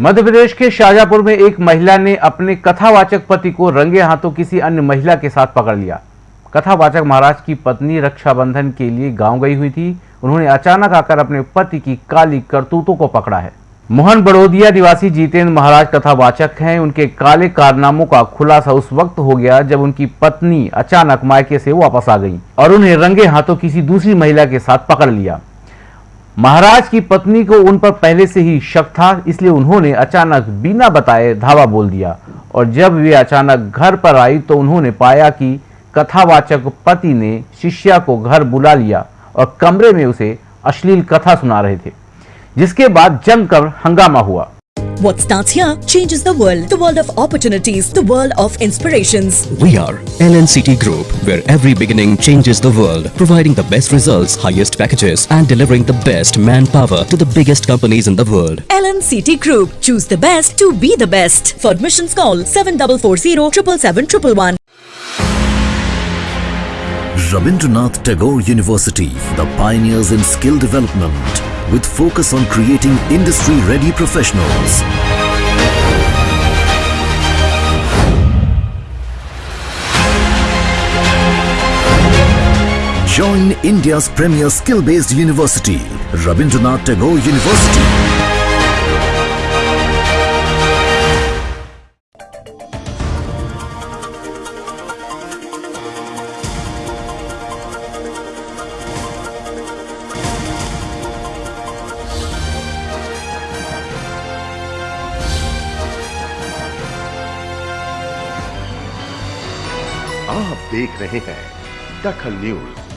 मध्य प्रदेश के शाजापुर में एक महिला ने अपने कथावाचक पति को रंगे हाथों किसी अन्य महिला के साथ पकड़ लिया। कथावाचक महाराज की पत्नी रक्षाबंधन के लिए गाँव गई हुई थी। उन्होंने अचानक आकर अपने पति की काली करतूतों को पकड़ा है। मोहन बड़ोदिया निवासी जीतेंद्र महाराज कथावाचक हैं। उनके काले कारनामों का खुलासा उस वक्त हो गया जब उनकी पत्नी अचानक मायके से वापस आ गई और उन्हें रंगे हाथों किसी दूसरी महिला के साथ पकड़ लिया। महाराज की पत्नी को उन पर पहले से ही शक था, इसलिए उन्होंने अचानक बिना बताए, धावा बोल दिया। और जब वे अचानक घर पर आई तो उन्होंने पाया कि कथावाचक पति ने शिष्या को घर बुला लिया और कमरे में उसे अश्लील कथा सुना रहे थे, जिसके बाद जमकर हंगामा हुआ। What starts here changes the world. The world of opportunities. The world of inspirations. We are LNCT Group, where every beginning changes the world, providing the best results, highest packages, and delivering the best manpower to the biggest companies in the world. LNCT Group. Choose the best to be the best. For admissions call 7440 777 Rabindranath Tagore University, the pioneers in skill development, with focus on creating industry-ready professionals. Join India's premier skill-based university, Rabindranath Tagore University. आप देख रहे हैं दखल news.